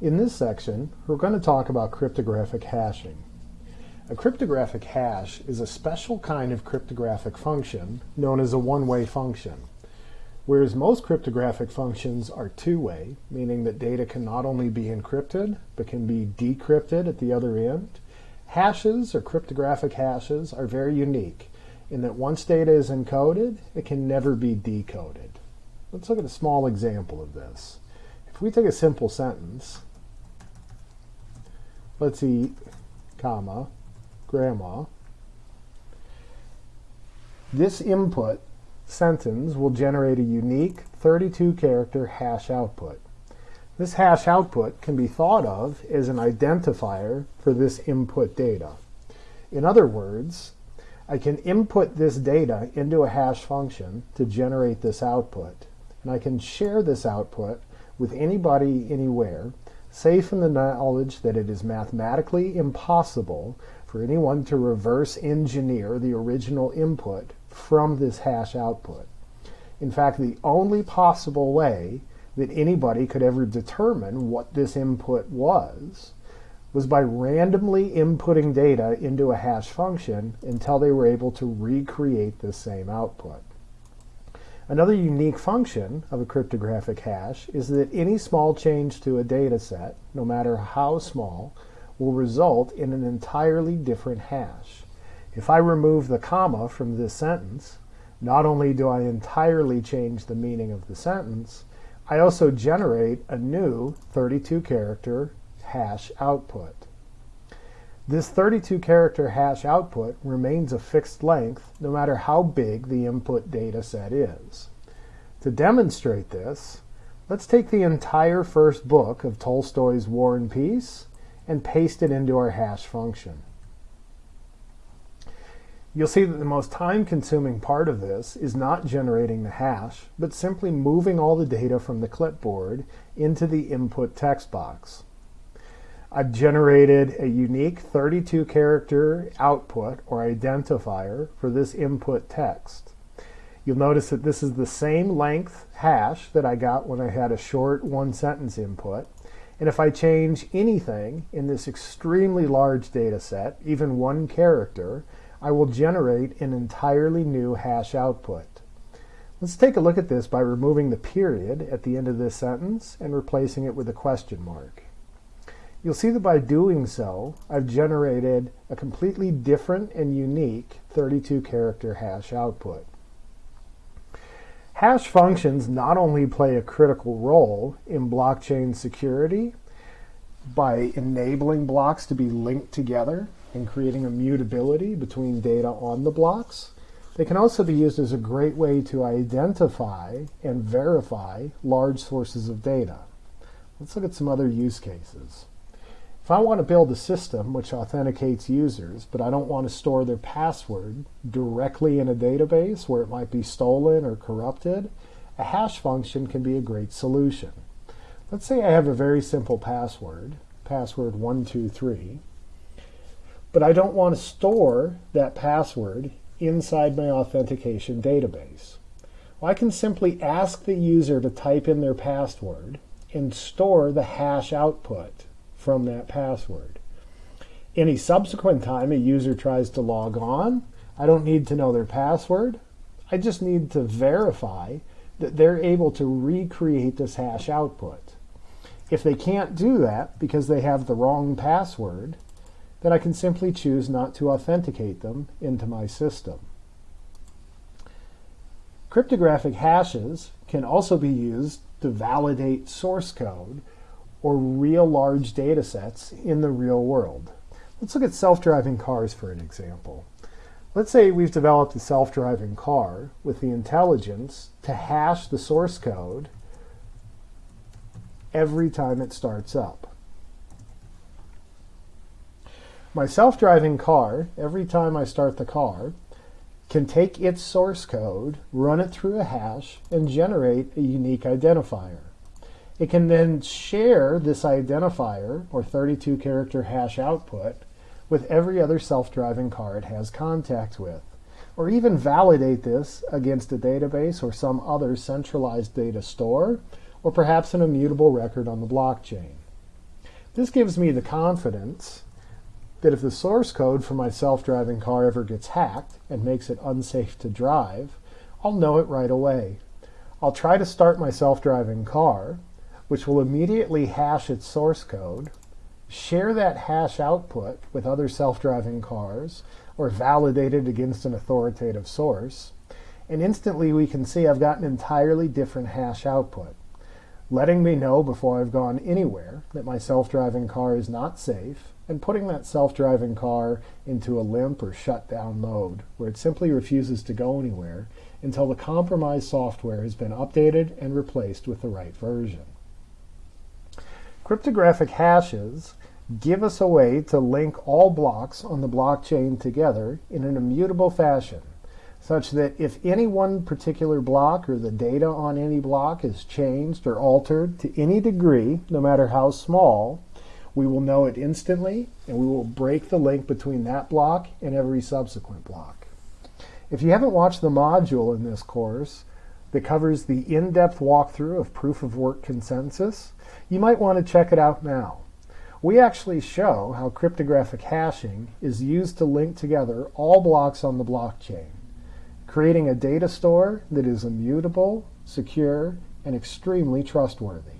In this section, we're going to talk about cryptographic hashing. A cryptographic hash is a special kind of cryptographic function known as a one-way function. Whereas most cryptographic functions are two-way, meaning that data can not only be encrypted, but can be decrypted at the other end, hashes or cryptographic hashes are very unique in that once data is encoded, it can never be decoded. Let's look at a small example of this. If we take a simple sentence, let's eat, comma, grandma. This input sentence will generate a unique 32 character hash output. This hash output can be thought of as an identifier for this input data. In other words, I can input this data into a hash function to generate this output. And I can share this output with anybody anywhere safe in the knowledge that it is mathematically impossible for anyone to reverse engineer the original input from this hash output. In fact, the only possible way that anybody could ever determine what this input was was by randomly inputting data into a hash function until they were able to recreate the same output. Another unique function of a cryptographic hash is that any small change to a data set, no matter how small, will result in an entirely different hash. If I remove the comma from this sentence, not only do I entirely change the meaning of the sentence, I also generate a new 32 character hash output. This 32 character hash output remains a fixed length no matter how big the input data set is. To demonstrate this, let's take the entire first book of Tolstoy's War and Peace and paste it into our hash function. You'll see that the most time-consuming part of this is not generating the hash, but simply moving all the data from the clipboard into the input text box. I've generated a unique 32 character output or identifier for this input text. You'll notice that this is the same length hash that I got when I had a short one sentence input. And if I change anything in this extremely large data set, even one character, I will generate an entirely new hash output. Let's take a look at this by removing the period at the end of this sentence and replacing it with a question mark. You'll see that by doing so, I've generated a completely different and unique 32 character hash output. Hash functions not only play a critical role in blockchain security by enabling blocks to be linked together and creating immutability between data on the blocks, they can also be used as a great way to identify and verify large sources of data. Let's look at some other use cases. If I want to build a system which authenticates users, but I don't want to store their password directly in a database where it might be stolen or corrupted, a hash function can be a great solution. Let's say I have a very simple password, password 123, but I don't want to store that password inside my authentication database. Well, I can simply ask the user to type in their password and store the hash output from that password. Any subsequent time a user tries to log on, I don't need to know their password. I just need to verify that they're able to recreate this hash output. If they can't do that because they have the wrong password, then I can simply choose not to authenticate them into my system. Cryptographic hashes can also be used to validate source code or real large data sets in the real world. Let's look at self-driving cars for an example. Let's say we've developed a self-driving car with the intelligence to hash the source code every time it starts up. My self-driving car, every time I start the car, can take its source code, run it through a hash, and generate a unique identifier. It can then share this identifier, or 32 character hash output, with every other self-driving car it has contact with, or even validate this against a database or some other centralized data store, or perhaps an immutable record on the blockchain. This gives me the confidence that if the source code for my self-driving car ever gets hacked and makes it unsafe to drive, I'll know it right away. I'll try to start my self-driving car, which will immediately hash its source code, share that hash output with other self-driving cars, or validate it against an authoritative source, and instantly we can see I've got an entirely different hash output, letting me know before I've gone anywhere that my self-driving car is not safe, and putting that self-driving car into a limp or shutdown mode, where it simply refuses to go anywhere until the compromised software has been updated and replaced with the right version. Cryptographic hashes give us a way to link all blocks on the blockchain together in an immutable fashion, such that if any one particular block or the data on any block is changed or altered to any degree, no matter how small, we will know it instantly and we will break the link between that block and every subsequent block. If you haven't watched the module in this course that covers the in-depth walkthrough of proof of work consensus, you might want to check it out now. We actually show how cryptographic hashing is used to link together all blocks on the blockchain, creating a data store that is immutable, secure, and extremely trustworthy.